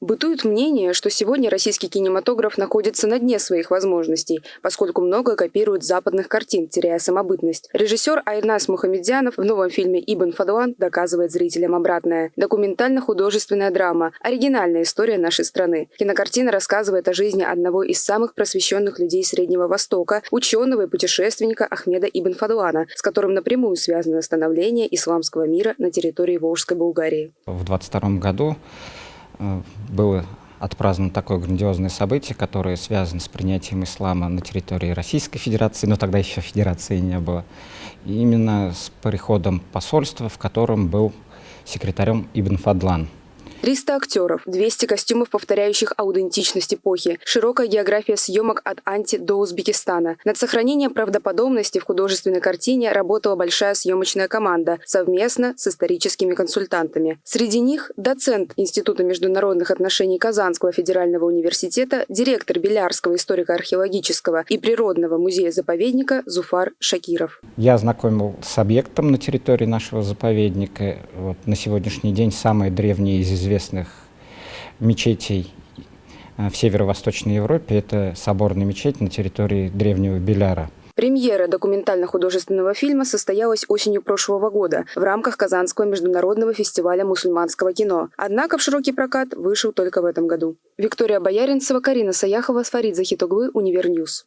Бытует мнение, что сегодня российский кинематограф находится на дне своих возможностей, поскольку много копирует западных картин, теряя самобытность. Режиссер Айрнас Мухамедзянов в новом фильме «Ибн Фадуан» доказывает зрителям обратное. Документально-художественная драма, оригинальная история нашей страны. Кинокартина рассказывает о жизни одного из самых просвещенных людей Среднего Востока, ученого и путешественника Ахмеда Ибн Фадуана, с которым напрямую связано становление исламского мира на территории Волжской Булгарии. В 22 году было отпраздновано такое грандиозное событие, которое связано с принятием ислама на территории Российской Федерации, но тогда еще Федерации не было. Именно с приходом посольства, в котором был секретарем Ибн Фадлан – 300 актеров, 200 костюмов, повторяющих аутентичность эпохи, широкая география съемок от Анти до Узбекистана. Над сохранением правдоподобности в художественной картине работала большая съемочная команда совместно с историческими консультантами. Среди них доцент Института международных отношений Казанского федерального университета, директор Белярского историко-археологического и природного музея-заповедника Зуфар Шакиров. Я знакомил с объектом на территории нашего заповедника. Вот на сегодняшний день самые древние из известных мечетей э, в северо-восточной Европе. Это соборная мечеть на территории древнего Биляра. Премьера документально-художественного фильма состоялась осенью прошлого года в рамках Казанского международного фестиваля мусульманского кино. Однако в широкий прокат вышел только в этом году. Виктория Бояринцева, Карина Саяхова, Фарид Захитоглы, Univer News.